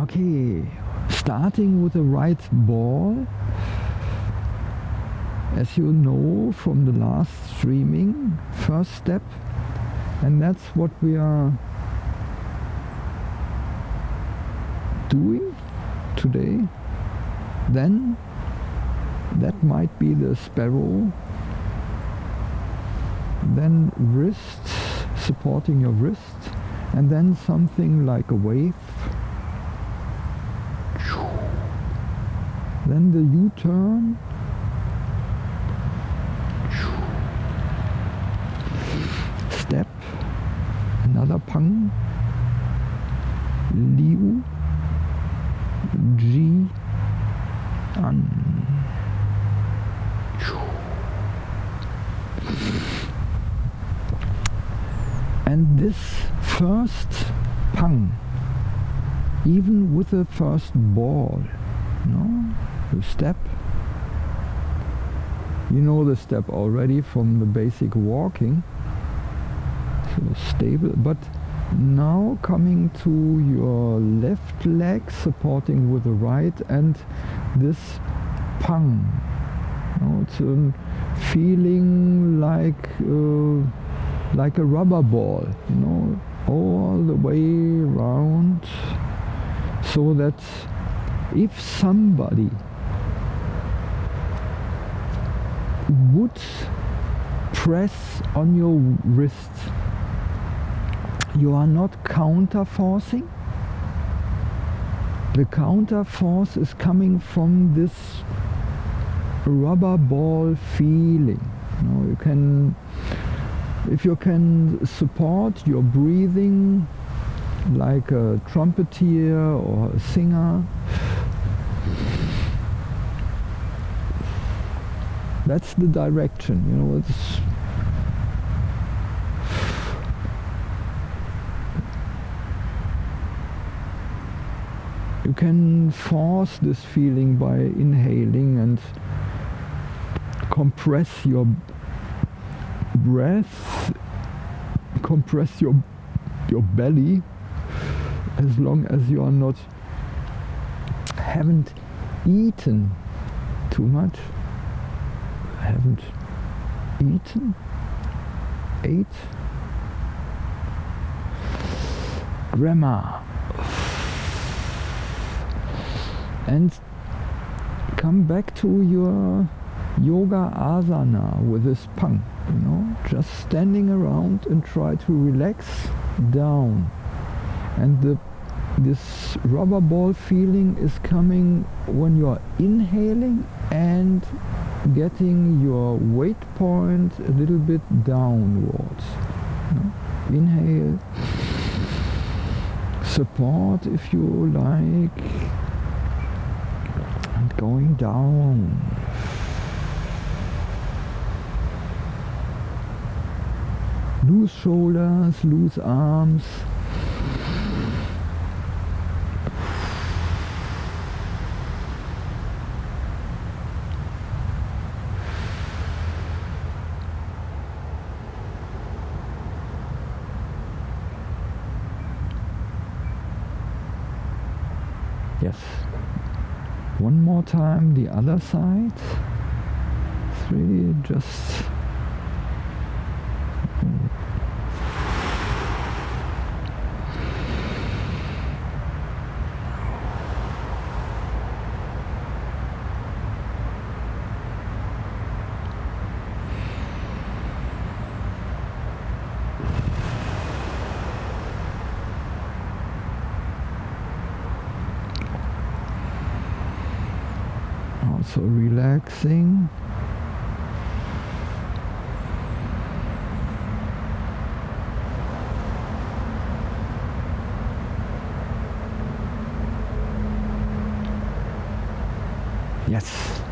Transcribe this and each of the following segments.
Okay, starting with the right ball. As you know from the last streaming, first step, and that's what we are doing today. Then that might be the sparrow. Then wrist, supporting your wrist, and then something like a wave then the U-turn. Step. Another pang. Liu. G an. And this first pang even with the first ball no the step. You know the step already from the basic walking. So stable but now coming to your left leg supporting with the right and this pang. No, it's a feeling like uh, like a rubber ball you know all the way around so that if somebody would press on your wrist. You are not counter forcing the counter force is coming from this rubber ball feeling. You, know, you can if you can support your breathing like a trumpeter or a singer that's the direction you know it's you can force this feeling by inhaling and compress your breath compress your your belly as long as you are not haven't eaten too much haven't eaten ate. Grammar and come back to your yoga asana with this pang you know just standing around and try to relax down. And the this rubber ball feeling is coming when you are inhaling and getting your weight point a little bit downwards. Inhale. Support if you like. And going down. Loose shoulders loose arms yes. One more time the other side. Really just also relaxing. Yes.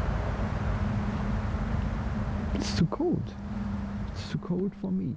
It's too cold. It's too cold for me